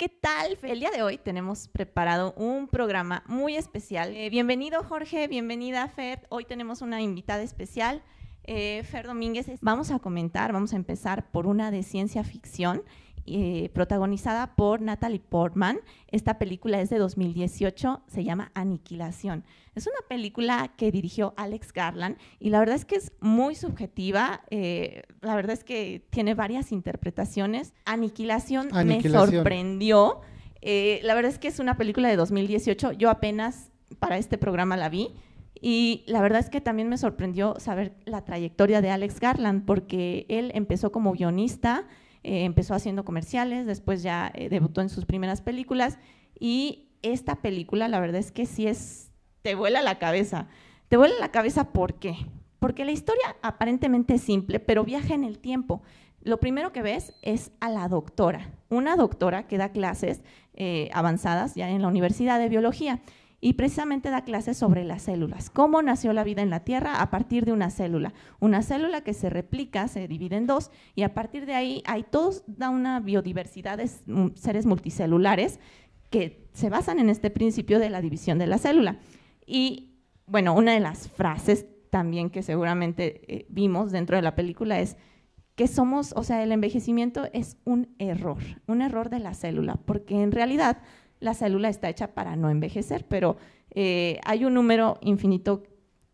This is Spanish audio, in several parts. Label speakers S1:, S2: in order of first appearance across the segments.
S1: ¿qué tal? El día de hoy tenemos preparado un programa muy especial. Eh, bienvenido Jorge, bienvenida Fer. Hoy tenemos una invitada especial, eh, Fer Domínguez. Vamos a comentar, vamos a empezar por una de ciencia ficción eh, protagonizada por Natalie Portman. Esta película es de 2018, se llama Aniquilación. Es una película que dirigió Alex Garland y la verdad es que es muy subjetiva, eh, la verdad es que tiene varias interpretaciones. Aniquilación, me sorprendió. Eh, la verdad es que es una película de 2018, yo apenas para este programa la vi. Y la verdad es que también me sorprendió saber la trayectoria de Alex Garland, porque él empezó como guionista, eh, empezó haciendo comerciales, después ya eh, debutó en sus primeras películas y esta película la verdad es que sí es, te vuela la cabeza. Te vuela la cabeza ¿por qué? Porque la historia aparentemente es simple, pero viaja en el tiempo. Lo primero que ves es a la doctora, una doctora que da clases eh, avanzadas ya en la Universidad de Biología y precisamente da clases sobre las células, cómo nació la vida en la Tierra a partir de una célula, una célula que se replica, se divide en dos y a partir de ahí hay toda una biodiversidad de seres multicelulares que se basan en este principio de la división de la célula. Y bueno, una de las frases también que seguramente eh, vimos dentro de la película es que somos, o sea, el envejecimiento es un error, un error de la célula, porque en realidad la célula está hecha para no envejecer, pero eh, hay un número infinito,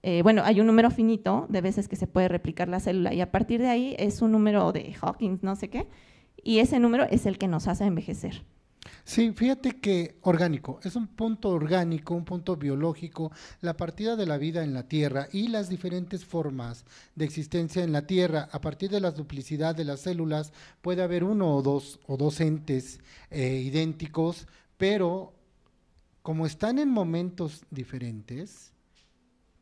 S1: eh, bueno, hay un número finito de veces que se puede replicar la célula y a partir de ahí es un número de Hawking, no sé qué, y ese número es el que nos hace envejecer.
S2: Sí, fíjate que orgánico, es un punto orgánico, un punto biológico, la partida de la vida en la Tierra y las diferentes formas de existencia en la Tierra, a partir de la duplicidad de las células, puede haber uno o dos, o dos entes eh, idénticos, pero como están en momentos diferentes,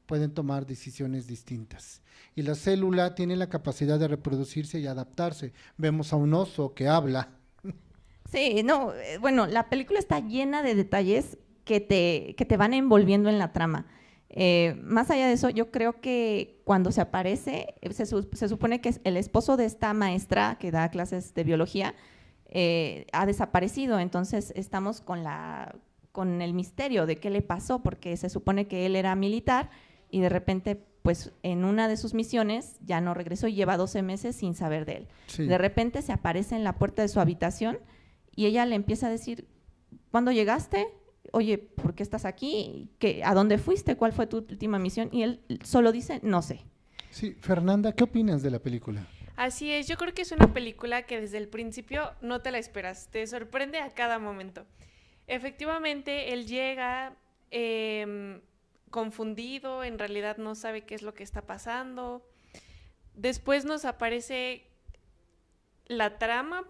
S2: pueden tomar decisiones distintas. Y la célula tiene la capacidad de reproducirse y adaptarse. Vemos a un oso que habla.
S1: Sí, no, eh, bueno, la película está llena de detalles que te, que te van envolviendo en la trama. Eh, más allá de eso, yo creo que cuando se aparece, se, se, supone que es el esposo de esta maestra que da clases de biología, eh, ha desaparecido. Entonces estamos con, la, con el misterio de qué le pasó, porque se supone que él era militar y de repente pues en una de sus misiones ya no regresó y lleva 12 meses sin saber de él. De repente se aparece en la puerta de su habitación y ella le empieza a decir, ¿cuándo llegaste? Oye, ¿por qué estás aquí? ¿Qué, ¿A dónde fuiste? ¿Cuál fue tu última misión? Y él solo dice, no sé.
S2: Sí, Fernanda, ¿qué opinas de la película?
S3: Así es, yo creo que es una película que desde el principio no te la esperas, te sorprende a cada momento. Efectivamente, él llega em, confundido, en realidad no sabe qué es lo que está pasando. Después nos aparece la trama,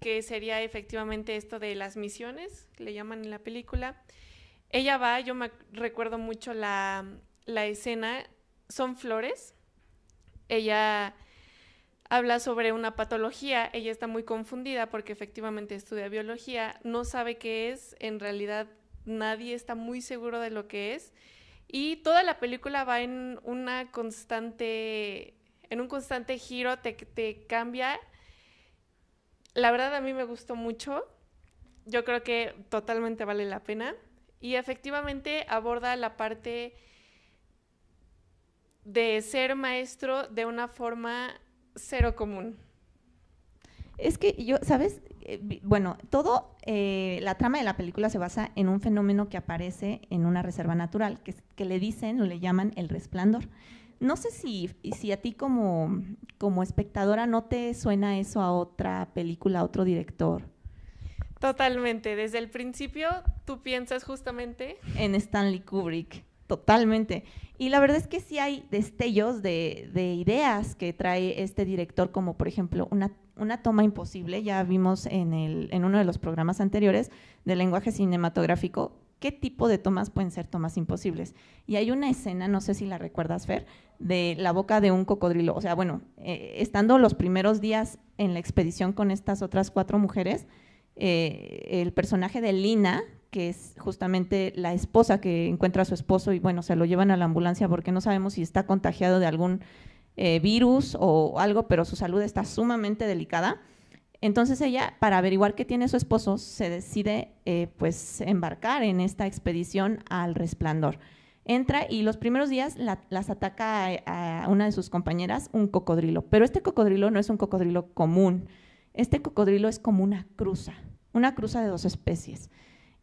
S3: que sería efectivamente esto de las misiones, le llaman en la película. Ella va, yo me recuerdo mucho la, la escena, son flores. Ella habla sobre una patología, ella está muy confundida porque efectivamente estudia biología, no sabe qué es, en realidad nadie está muy seguro de lo que es y toda la película va en una constante, en un constante giro, te, te cambia. La verdad a mí me gustó mucho, yo creo que totalmente vale la pena y efectivamente aborda la parte de ser maestro de una forma cero común.
S1: Es que yo, ¿sabes? Eh, bueno, todo, eh, la trama de la película se basa en un fenómeno que aparece en una reserva natural, que, que le dicen o le llaman el resplandor. No sé si, si a ti como, como espectadora no te suena eso a otra película, a otro director.
S3: Totalmente, desde el principio tú piensas justamente
S1: en Stanley Kubrick. Totalmente. Y la verdad es que sí hay destellos de, ideas que trae este director, como por ejemplo una, una toma imposible, ya vimos en, el, uno de los programas anteriores del lenguaje cinematográfico, qué tipo de tomas pueden ser tomas imposibles. Y hay una escena, no sé si la recuerdas, Fer, de la boca de un cocodrilo. O sea, bueno, eh, estando los primeros días en la expedición con estas otras cuatro mujeres, eh, el personaje de Lina, que es justamente la esposa que encuentra a su esposo y bueno, se lo llevan a la ambulancia porque no sabemos si está contagiado de algún eh, virus o algo, pero su salud está sumamente delicada. Entonces ella, para averiguar qué tiene su esposo, se decide eh, pues embarcar en esta expedición al resplandor. Entra y los primeros días las ataca a, a, una de sus compañeras un cocodrilo, pero este cocodrilo no es un cocodrilo común, este cocodrilo es como una cruza, una cruza de dos especies.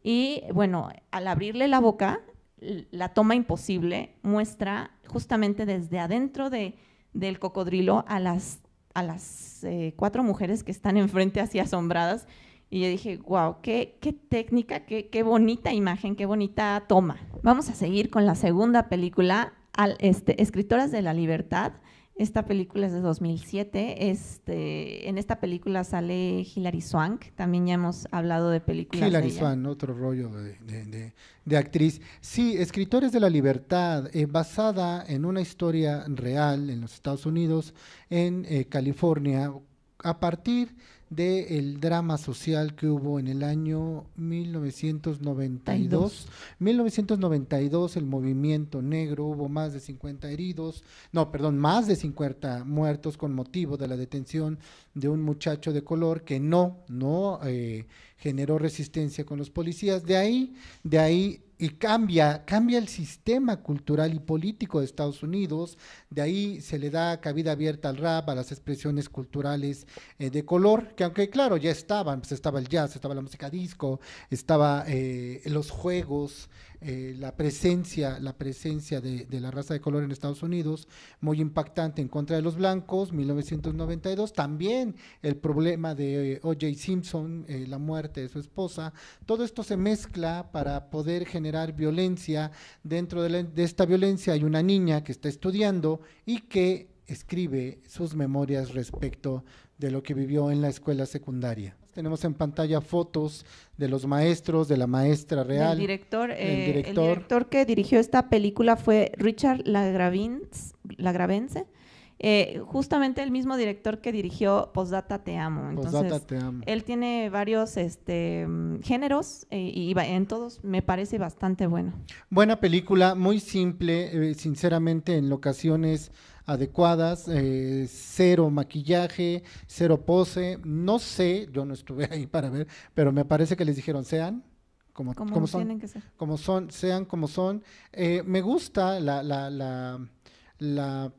S1: Y bueno, al abrirle la boca, la toma imposible muestra justamente desde adentro de, del cocodrilo a las a las eh, cuatro mujeres que están enfrente así asombradas y yo dije, wow, qué, qué técnica, qué, qué, bonita imagen, qué bonita toma. Vamos a seguir con la segunda película, este, Escritoras de la Libertad. Esta película es de 2007. Este, en esta película sale Hilary Swank. También ya hemos hablado de películas
S2: Hilary
S1: de
S2: Swank, otro rollo de, de, de, actriz. Sí, Escritores de la Libertad, eh, basada en una historia real en los Estados Unidos, en eh, California, a partir del drama social que hubo en el año 1992. 1992 el movimiento negro, hubo más de 50 heridos, no, perdón, más de 50 muertos con motivo de la detención de un muchacho de color que no, no eh, generó resistencia con los policías. De ahí, de ahí y cambia, cambia el sistema cultural y político de Estados Unidos, de ahí se le da cabida abierta al rap, a las expresiones culturales eh, de color, que aunque claro, ya estaban, pues estaba el jazz, estaba la música disco, estaba eh, los juegos, eh, la presencia, la presencia de, de, la raza de color en Estados Unidos, muy impactante en contra de los blancos, 1992, también el problema de O.J. Simpson, la muerte de su esposa, todo esto se mezcla para poder generar violencia, dentro de, la, de esta violencia hay una niña que está estudiando y que escribe sus memorias respecto de lo que vivió en la escuela secundaria. Tenemos en pantalla fotos de los maestros, de la maestra real.
S1: El director, eh, director. el director que dirigió esta película fue Richard. Lagravense. Eh, justamente el mismo director que dirigió Postdata Te Amo. Entonces,
S2: Postdata Te Amo.
S1: Él tiene varios este, géneros eh, y en todos me parece bastante bueno.
S2: Buena película, muy simple, eh, sinceramente en ocasiones adecuadas, eh, cero maquillaje, cero pose, no sé, yo no estuve ahí para ver, pero me parece que les dijeron sean como,
S1: como,
S2: como son,
S1: tienen que ser.
S2: como son, sean como son. Me gusta la, la, la, la,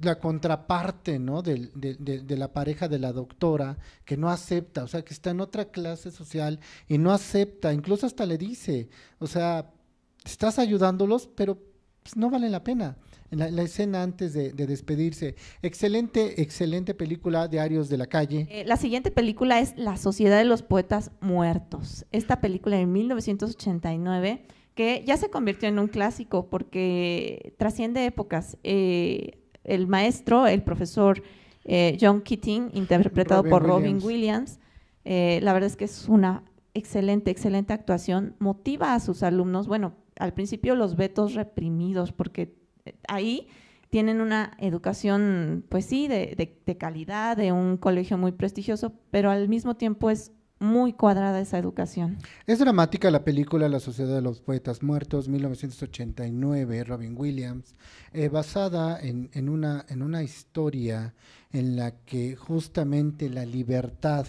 S2: la contraparte, ¿no? De, de, de, de, la pareja de la doctora que no acepta, o sea, que está en otra clase social y no acepta, incluso hasta le dice, o sea, estás ayudándolos, pero pues, no vale la pena en la, escena antes de, de, despedirse. Excelente, excelente película, Diarios de la Calle.
S1: Eh, la siguiente película es La Sociedad de los Poetas Muertos. Esta película de 1989 que ya se convirtió en un clásico porque trasciende épocas. Eh, el maestro, el profesor eh, John Keating, interpretado Robin por Robin Williams, Williams. Eh, la verdad es que es una excelente, excelente actuación. Motiva a sus alumnos, bueno, al principio los vetos reprimidos porque ahí tienen una educación, pues sí, de, de, de, calidad, de un colegio muy prestigioso, pero al mismo tiempo es muy cuadrada esa educación.
S2: Es dramática la película La Sociedad de los Poetas Muertos, 1989, Robin Williams, eh, basada en, en, una, en una historia en la que justamente la libertad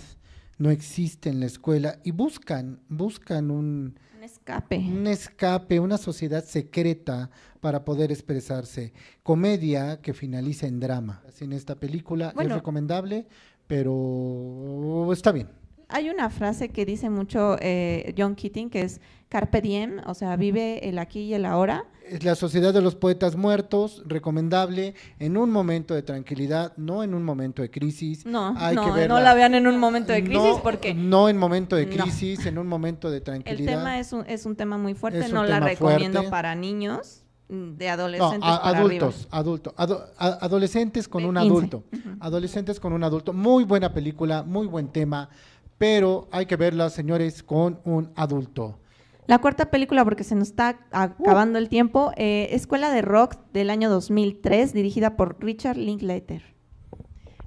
S2: no existe en la escuela y buscan, buscan un,
S1: un escape.
S2: Un escape, una sociedad secreta para poder expresarse. Comedia que finaliza en drama. Así en esta película bueno, es recomendable, pero está bien.
S1: Hay una frase que dice mucho eh, John Keating que es Carpe diem, o sea, vive el aquí y el ahora.
S2: Es la Sociedad de los Poetas Muertos, recomendable en un momento de tranquilidad, no en un momento de crisis.
S1: No,
S2: Hay
S1: no,
S2: que
S1: no la vean en un momento de crisis
S2: no,
S1: porque...
S2: No en momento de crisis, no. en un momento de tranquilidad.
S1: El tema es un, es un tema muy fuerte,
S2: Es
S1: no la recomiendo
S2: fuerte.
S1: para niños de
S2: No,
S1: adolescentes
S2: a-
S1: para
S2: adultos, adultos, ado- adolescentes con
S1: De
S2: un
S1: 15.
S2: adulto, adolescentes con un adulto, muy buena película, muy buen tema, pero hay que verla, señores, con un adulto.
S1: La cuarta película, porque se nos está acabando el tiempo, eh, Escuela de Rock del año 2003, dirigida por Richard Linklater.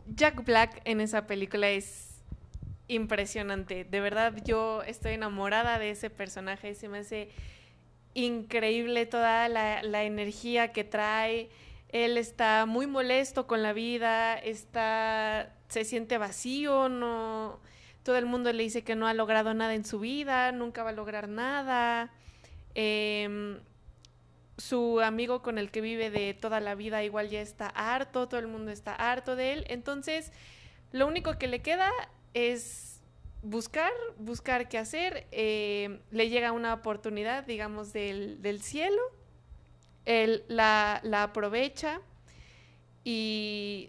S3: Jack Black en esa película es impresionante. De verdad, yo estoy enamorada de ese personaje. Se me hace increíble toda la, la energía que trae. Él está muy molesto con la vida, está se siente vacío, no, todo el mundo le dice que no ha logrado nada en su vida, nunca va a lograr nada. Em, su amigo con el que vive de toda la vida igual ya está harto, todo el mundo está harto de él. Entonces, lo único que le queda es buscar, buscar qué hacer. Eh, le llega una oportunidad, digamos, del, cielo. Él la aprovecha y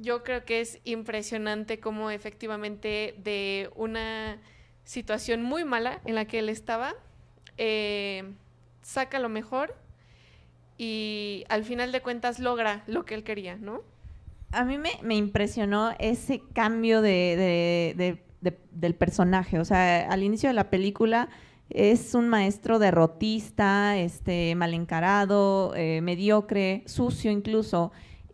S3: yo creo que es impresionante cómo efectivamente de una situación muy mala en la que él estaba, eh, saca lo mejor y al final de cuentas logra lo que él quería, ¿no?
S1: A mí me, impresionó ese cambio de, del personaje. O sea, al inicio de la película es un maestro derrotista, este, mal encarado, eh, mediocre, sucio incluso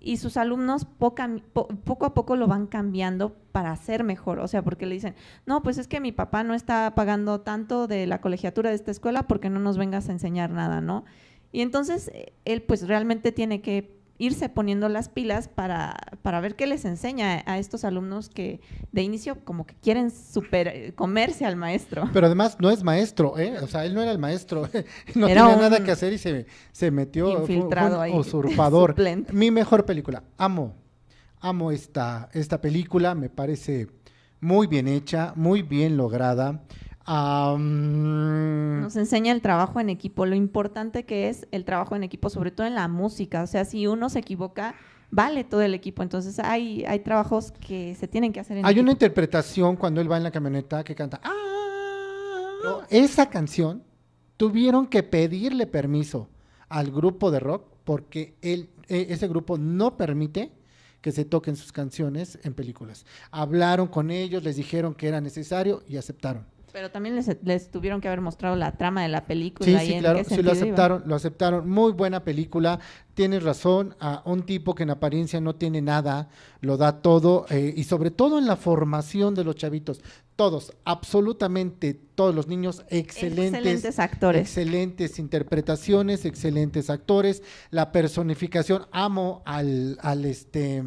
S1: y sus alumnos poco a poco lo van cambiando para ser mejor, o sea, porque le dicen, no, pues es que mi papá no está pagando tanto de la colegiatura de esta escuela porque no nos vengas a enseñar nada, ¿no? Y entonces eh, él pues realmente tiene que irse poniendo las pilas para, para ver qué les enseña a estos alumnos que de inicio como que quieren super eh, comerse al maestro.
S2: Pero además no es maestro, ¿eh? O sea, él no era el maestro, no tenía nada que hacer y se, se metió,
S1: infiltrado ahí,
S2: usurpador. Mi mejor película, amo, amo esta, esta película, me parece muy bien hecha, muy bien lograda.
S1: Nos enseña el trabajo en equipo, lo importante que es el trabajo en equipo, sobre todo en la música. O sea, si uno se equivoca, vale todo el equipo. Entonces hay, hay trabajos que se tienen que hacer en
S2: Hay una interpretación cuando él va en la camioneta que canta. ¡Ah! esa canción tuvieron que pedirle permiso al grupo de rock porque él, e, ese grupo no permite que se toquen sus canciones en películas. Hablaron con ellos, les dijeron que era necesario y aceptaron.
S1: Pero también les, tuvieron que haber mostrado la trama de la película.
S2: Sí, sí, claro, sí lo aceptaron, lo aceptaron. Muy buena película. Tienes razón, a un tipo que en apariencia no tiene nada, lo da todo, eh, y sobre todo en la formación de los chavitos. Todos, absolutamente todos los niños, excelentes.
S1: Excelentes actores.
S2: Excelentes interpretaciones, excelentes actores. La personificación, amo al, al este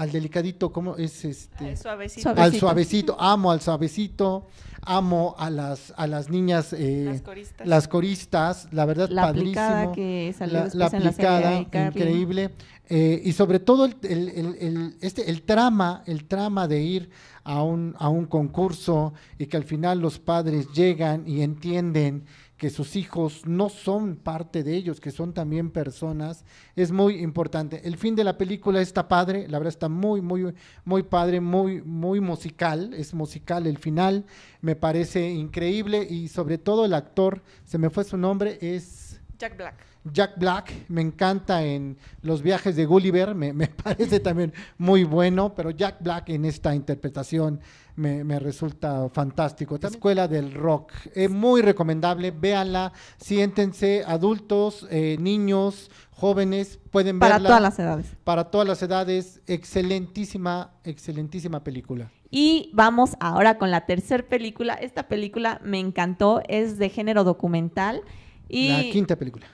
S2: al delicadito, ¿cómo es este?
S3: suavecito.
S2: Al suavecito, amo al suavecito, amo a las a las niñas
S3: eh, las, coristas.
S2: las coristas, la verdad
S1: la
S2: padrísimo.
S1: Aplicada que salió la, la aplicada,
S2: increíble. Eh, y sobre todo el, el, el, este, el trama, el trama de ir a un, a un concurso y que al final los padres llegan y entienden que sus hijos no son parte de ellos, que son también personas, es muy importante. El fin de la película está padre, la verdad está muy, muy, muy padre, muy, muy musical, es musical el final, me parece increíble y sobre todo el actor, se me fue su nombre, es...
S3: Jack Black.
S2: Jack Black, me encanta en los viajes de Gulliver, me, me parece también muy bueno, pero Jack Black en esta interpretación me, resulta fantástico. La Escuela del Rock, es muy recomendable, véanla, siéntense, adultos, eh, niños, jóvenes, pueden
S1: verla. Para todas las edades.
S2: Para todas las edades, excelentísima, excelentísima película.
S1: Y vamos ahora con la tercera película. Esta película me encantó, es de género documental. Y...
S2: La quinta película.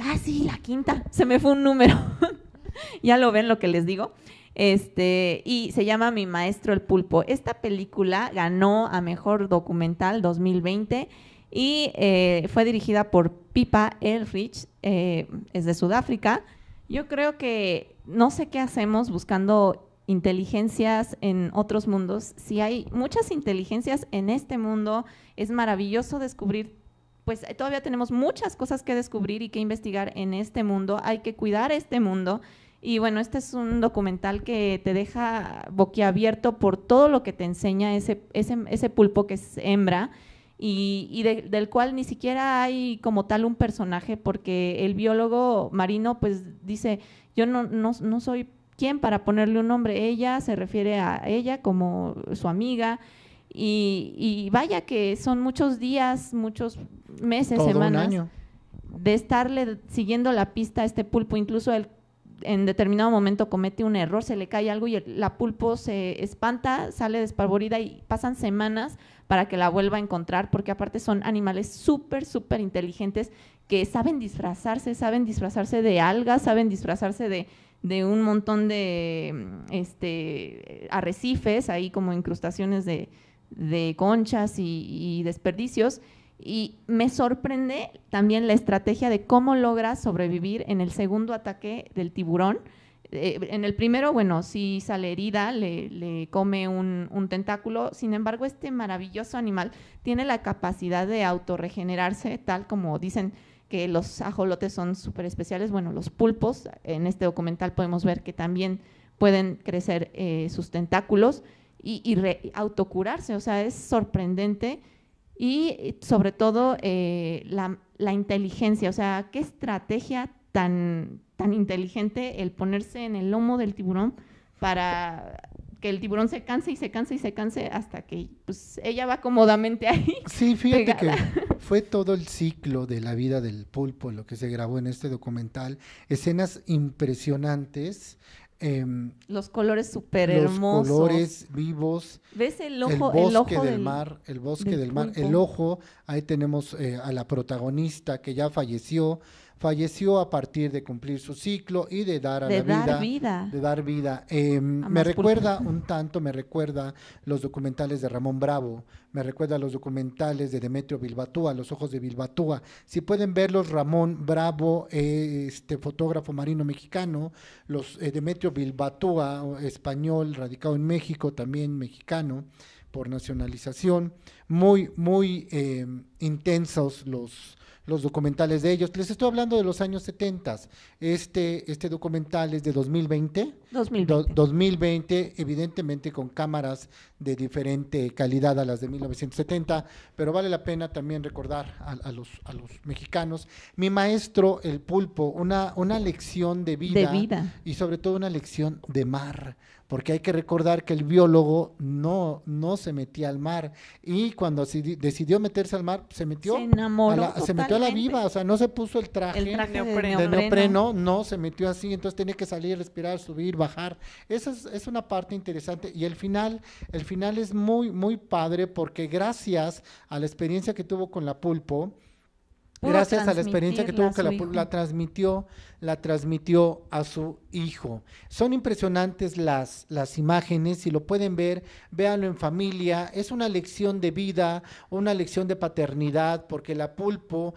S1: Ah, sí, la quinta. Se me fue un número. ya lo ven lo que les digo. Este, y se llama Mi Maestro el Pulpo. Esta película ganó a Mejor Documental 2020 y eh, fue dirigida por Pipa Elrich, eh, es de Sudáfrica. Yo creo que no sé qué hacemos buscando inteligencias en otros mundos. Si hay muchas inteligencias en este mundo, es maravilloso descubrir pues todavía tenemos muchas cosas que descubrir y que investigar en este mundo. Hay que cuidar este mundo y bueno, este es un documental que te deja boquiabierto por todo lo que te enseña ese, ese, ese pulpo que es hembra y, del cual ni siquiera hay como tal un personaje porque el biólogo marino pues dice, yo no, no, no soy quien para ponerle un nombre, ella se refiere a ella como su amiga y, y vaya que son muchos días, muchos meses, semanas de estarle siguiendo la pista a este pulpo, incluso el en determinado momento comete un error, se le cae algo y la pulpo se espanta, sale despavorida y pasan semanas para que la vuelva a encontrar, porque aparte son animales súper, súper inteligentes que saben disfrazarse, saben disfrazarse de algas, saben disfrazarse de, de un montón de este, arrecifes, ahí como incrustaciones de, conchas y, desperdicios. Y me sorprende también la estrategia de cómo logra sobrevivir en el segundo ataque del tiburón. Eh, en el primero, bueno, sí sale herida, le, come un, un, tentáculo, sin embargo, este maravilloso animal tiene la capacidad de autorregenerarse, tal como dicen que los ajolotes son súper especiales. Bueno, los pulpos, en este documental podemos ver que también pueden crecer eh, sus tentáculos y, autocurarse, o sea, es sorprendente y sobre todo eh, la, inteligencia, o sea, qué estrategia tan, tan inteligente el ponerse en el lomo del tiburón para que el tiburón se canse y se canse y se canse hasta que pues, ella va cómodamente ahí.
S2: Sí, fíjate que fue todo el ciclo de la vida del pulpo lo que se grabó en este documental. Escenas impresionantes.
S1: Em, los colores súper hermosos.
S2: Los colores vivos.
S1: ¿Ves el ojo?
S2: El bosque del, mar, el bosque del, mar, el ojo. Ahí tenemos eh, a la protagonista que ya falleció falleció a partir de cumplir su ciclo y de dar a la vida, de dar vida. Eh, me recuerda un tanto, me recuerda los documentales de Ramón Bravo, me recuerda los documentales de Demetrio Bilbatúa, Los ojos de Bilbatúa. Si pueden verlos, Ramón Bravo, este fotógrafo marino mexicano, los eh, Demetrio Bilbatúa, español, radicado en México, también mexicano por nacionalización, muy, muy eh, intensos los los documentales de ellos. Les estoy hablando de los años 70. Este, este documental es de 2020.
S1: 2020.
S2: 2020, evidentemente con cámaras de diferente calidad a las de 1970, pero vale la pena también recordar a, los, a los mexicanos. Mi maestro, el pulpo, una, una lección de vida,
S1: de vida
S2: y sobre todo una lección de mar porque hay que recordar que el biólogo no, no se metía al mar y cuando decidió meterse al mar se metió
S1: se enamoró
S2: a la, se metió a la viva, o sea, no se puso el traje,
S1: el traje de,
S2: neopreno. no, se metió así, entonces tenía que salir, respirar, subir, bajar. Esa es, es, una parte interesante y el final, el final es muy muy padre porque gracias a la experiencia que tuvo con la pulpo, gracias a la experiencia que tuvo que la, la, transmitió, la transmitió a su hijo. Son impresionantes las, las imágenes, si lo pueden ver, véanlo en familia, es una lección de vida, una lección de paternidad, porque la pulpo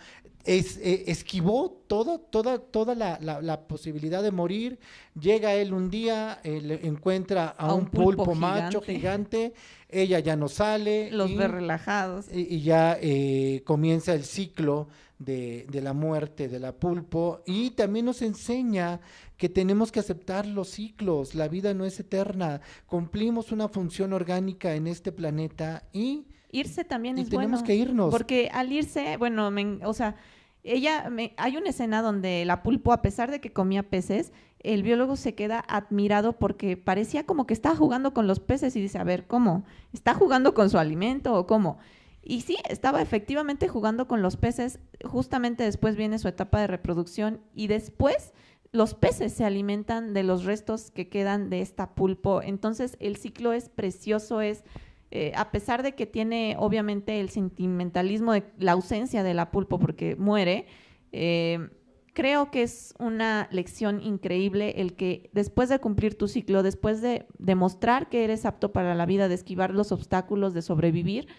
S2: es, eh, esquivó todo, toda, toda la, la, posibilidad de morir. Llega él un día, eh, encuentra a, un, pulpo, macho gigante, ella ya no sale.
S1: Los ve relajados.
S2: Y, ya eh, comienza el ciclo de, de, la muerte de la pulpo y también nos enseña que tenemos que aceptar los ciclos, la vida no es eterna, cumplimos una función orgánica en este planeta y...
S1: Irse también es
S2: tenemos
S1: bueno.
S2: que irnos.
S1: Porque al irse, bueno, o sea, ella, me, hay una escena donde la pulpo, a pesar de que comía peces, el biólogo se queda admirado porque parecía como que estaba jugando con los peces y dice, a ver, ¿cómo? ¿Está jugando con su alimento o cómo? Y sí, estaba efectivamente jugando con los peces, justamente después viene su etapa de reproducción y después los peces se alimentan de los restos que quedan de esta pulpo. Entonces el ciclo es precioso, es, eh, a pesar de que tiene obviamente el sentimentalismo de la ausencia de la pulpo porque muere, eh, creo que es una lección increíble el que después de cumplir tu ciclo, después de demostrar que eres apto para la vida, de esquivar los obstáculos, de sobrevivir,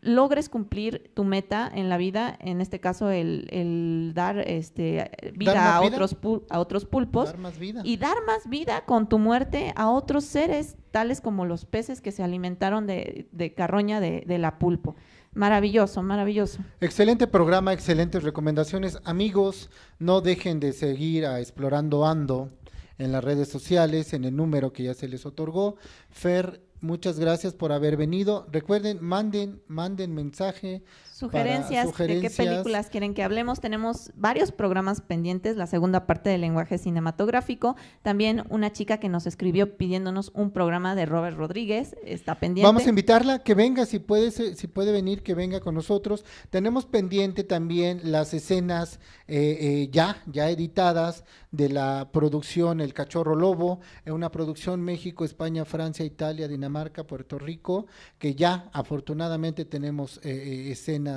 S1: logres cumplir tu meta en la vida, en este caso el, dar este, vida, a, Otros a otros pulpos y dar más vida con tu muerte a otros seres, tales como los peces que se alimentaron de, carroña de, de, la pulpo. Maravilloso, maravilloso.
S2: Excelente programa, excelentes recomendaciones. Amigos, no dejen de seguir a Explorando Ando en las redes sociales, en el número que ya se les otorgó. Fer Muchas gracias por haber venido. Recuerden, manden, manden mensaje.
S1: Sugerencias, de qué películas quieren que hablemos. Tenemos varios programas pendientes, la segunda parte del lenguaje cinematográfico. También una chica que nos escribió pidiéndonos un programa de Robert Rodríguez, está pendiente.
S2: Vamos a invitarla, que venga, si puede, si puede venir, que venga con nosotros. Tenemos pendiente también las escenas eh, eh, ya, ya editadas de la producción El Cachorro Lobo, una producción México, España, Francia, Italia, Dinamarca, Puerto Rico, que ya afortunadamente tenemos eh, escenas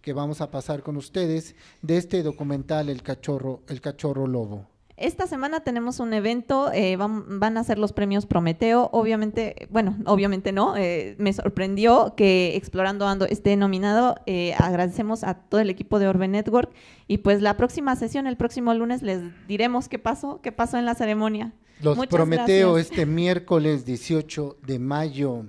S2: que vamos a pasar con ustedes de este documental El Cachorro, El Cachorro Lobo.
S1: esta semana tenemos un evento, eh, van, van, a ser los premios Prometeo. Obviamente, bueno, obviamente no, eh, me sorprendió que Explorando Ando esté nominado. Eh, agradecemos a todo el equipo de Orbe Network y pues la próxima sesión, el próximo lunes, les diremos qué pasó, qué pasó en la ceremonia.
S2: Los Prometeo este miércoles 18 de mayo.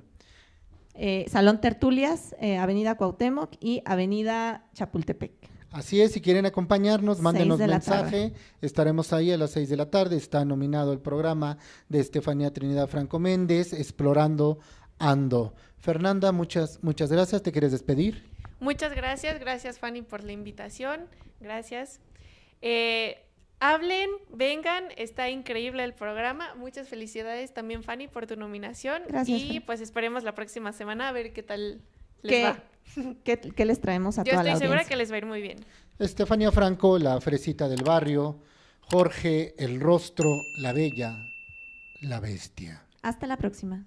S1: Salón Tertulias, Avenida Cuauhtémoc y Avenida Chapultepec.
S2: Así es, si quieren acompañarnos, mándenos mensaje. Estaremos ahí a las seis de la tarde. Está nominado el programa de Estefanía Trinidad Franco Méndez, Explorando Ando. Fernanda, muchas, muchas gracias. ¿Te quieres despedir?
S3: Muchas gracias. Gracias, Fanny, por la invitación. Gracias. Eh, hablen, vengan, está increíble el programa. Muchas felicidades también, Fanny, por tu nominación.
S1: Gracias.
S3: Y pues esperemos la próxima semana a ver qué tal les va.
S1: ¿Qué, les traemos a toda la
S3: Yo estoy
S1: segura
S3: que les va a ir muy bien.
S2: Estefanía Franco, la fresita del barrio. Jorge, el rostro, la bella, la bestia.
S1: Hasta la próxima.